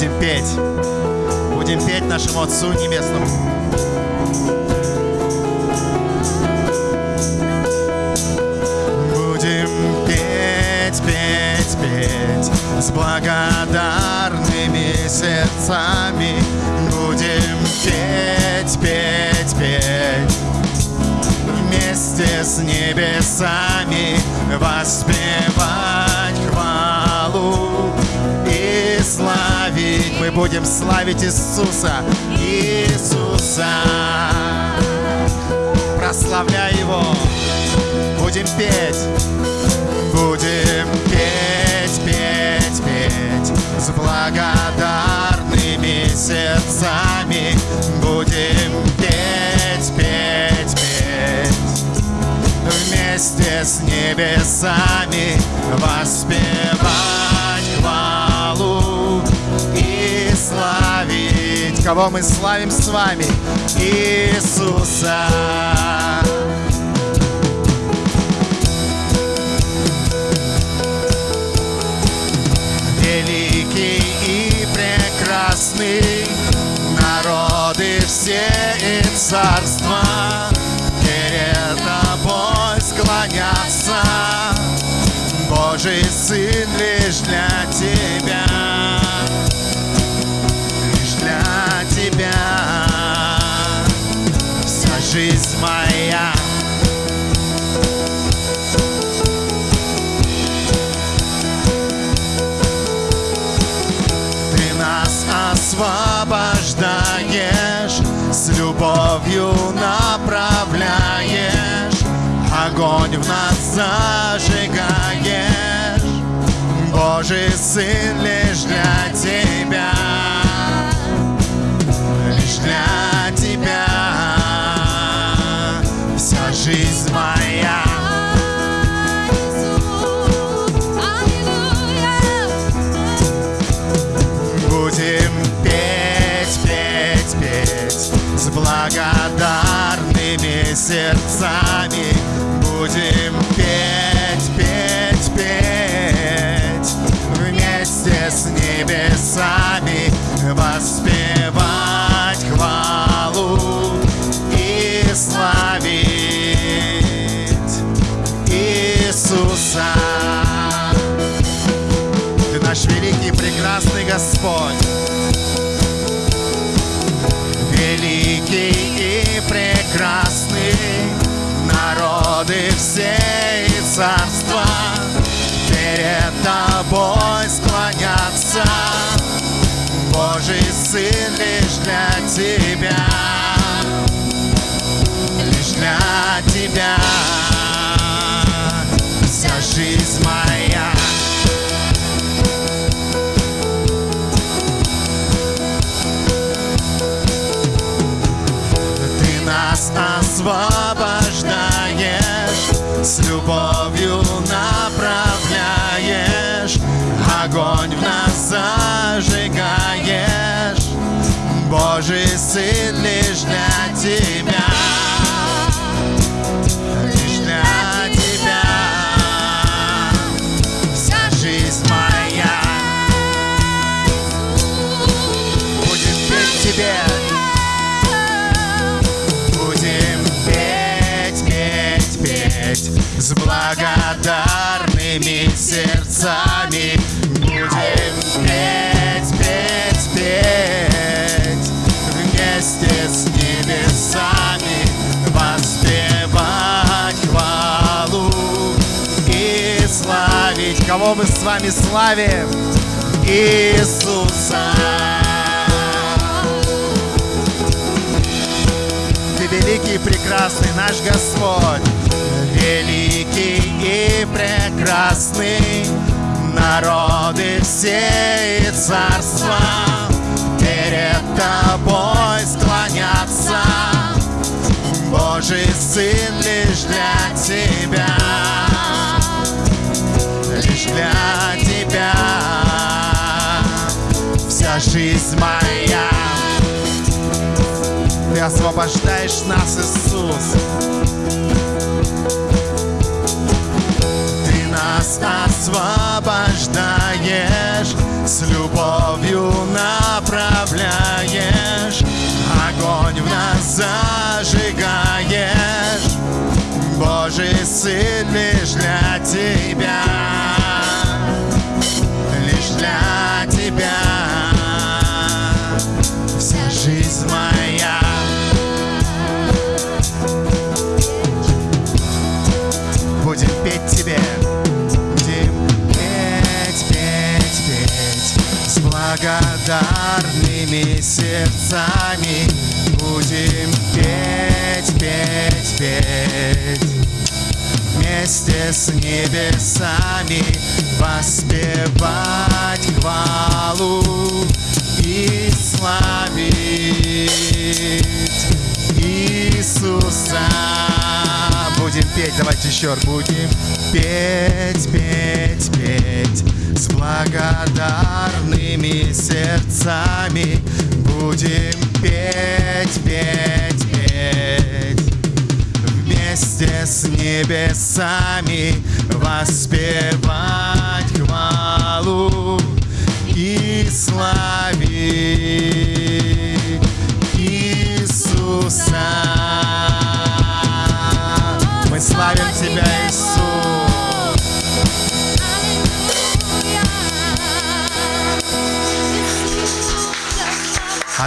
будем петь. Будем петь нашему Отцу Небесному. Будем петь, петь, петь с благодарными сердцами. Будем петь, петь, петь вместе с небесами воспевать Будем славить Иисуса, Иисуса, прославляя Его. Будем петь, будем петь, петь, петь с благодарными сердцами. Будем петь, петь, петь вместе с небесами воспевать Кого мы славим с вами? Иисуса. Великий и прекрасный народы все и царства жизнь моя. Ты нас освобождаешь, с любовью направляешь, огонь в нас зажигаешь. Божий Сын лишь для тебя, воспевать хвалу и славить Иисуса. Ты наш великий прекрасный Господь. Великий и прекрасный народы все Сын лишь для тебя, лишь для тебя. Вся жизнь моя. Ты нас освобождаешь, с любовью направляешь, огонь в нас зажигаешь. Божий Сын лишь для тебя, лишь для тебя. Вся жизнь моя будет петь тебе. Будем петь, петь, петь с благодарными Кого мы с вами славим? Иисуса. Ты великий и прекрасный наш Господь, великий и прекрасный, народы все и царства перед тобой склонятся. Божий Сын лишь для тебя, жизнь моя ты освобождаешь нас, Иисус. Ты нас освобождаешь, с любовью направляешь, огонь в нас зажигаешь. Божий Сын благодарными сердцами. Будем петь, петь, петь вместе с небесами воспевать петь, давайте еще будем петь, петь, петь. С благодарными сердцами. Будем петь, петь, петь. Вместе с небесами воспевать хвалу и славить